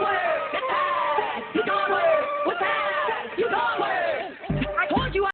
going with? It's. You going with? You going with?